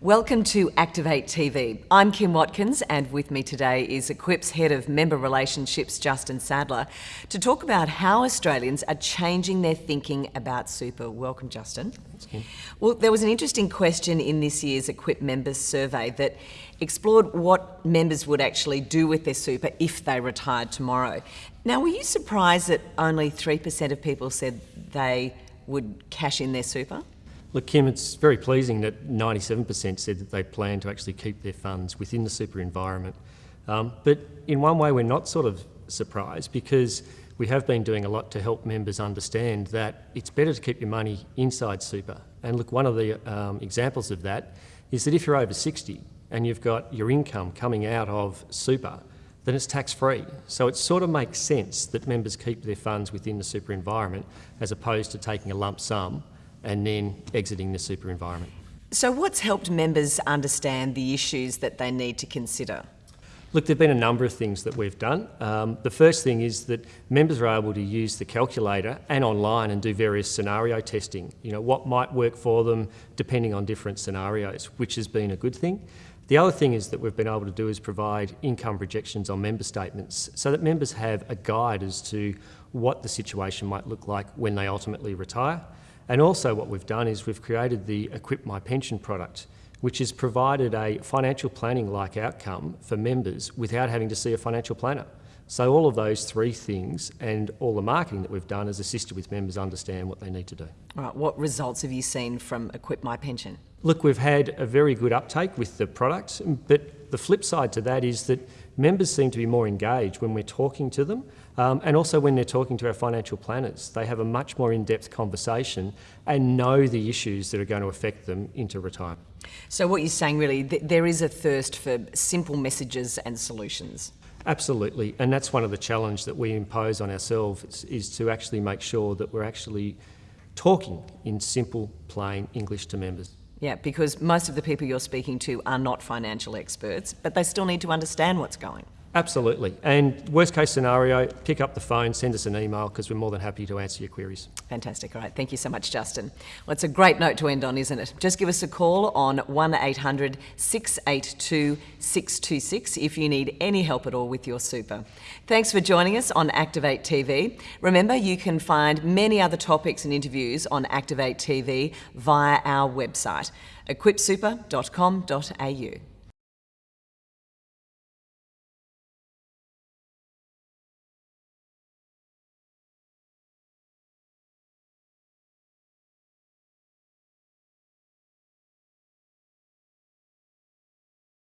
Welcome to Activate TV. I'm Kim Watkins, and with me today is Equip's Head of Member Relationships, Justin Sadler, to talk about how Australians are changing their thinking about super. Welcome, Justin. Well, there was an interesting question in this year's Equip Members Survey that explored what members would actually do with their super if they retired tomorrow. Now, were you surprised that only 3% of people said they would cash in their super? Look, Kim, it's very pleasing that 97% said that they plan to actually keep their funds within the super environment. Um, but in one way, we're not sort of surprised because we have been doing a lot to help members understand that it's better to keep your money inside super. And look, one of the um, examples of that is that if you're over 60 and you've got your income coming out of super, then it's tax free. So it sort of makes sense that members keep their funds within the super environment as opposed to taking a lump sum and then exiting the super environment. So, what's helped members understand the issues that they need to consider? Look, there have been a number of things that we've done. Um, the first thing is that members are able to use the calculator and online and do various scenario testing. You know, what might work for them depending on different scenarios, which has been a good thing. The other thing is that we've been able to do is provide income projections on member statements so that members have a guide as to what the situation might look like when they ultimately retire. And also what we've done is we've created the Equip My Pension product, which has provided a financial planning-like outcome for members without having to see a financial planner. So all of those three things and all the marketing that we've done has assisted with members understand what they need to do. All right, what results have you seen from Equip My Pension? Look, we've had a very good uptake with the product, but the flip side to that is that members seem to be more engaged when we're talking to them um, and also when they're talking to our financial planners. They have a much more in-depth conversation and know the issues that are going to affect them into retirement. So what you're saying really, th there is a thirst for simple messages and solutions. Absolutely, and that's one of the challenges that we impose on ourselves is to actually make sure that we're actually talking in simple, plain English to members. Yeah, because most of the people you're speaking to are not financial experts, but they still need to understand what's going. Absolutely. And worst case scenario, pick up the phone, send us an email because we're more than happy to answer your queries. Fantastic. All right. Thank you so much, Justin. Well, it's a great note to end on, isn't it? Just give us a call on 1800 682 626 if you need any help at all with your super. Thanks for joining us on Activate TV. Remember, you can find many other topics and interviews on Activate TV via our website, equipsuper.com.au.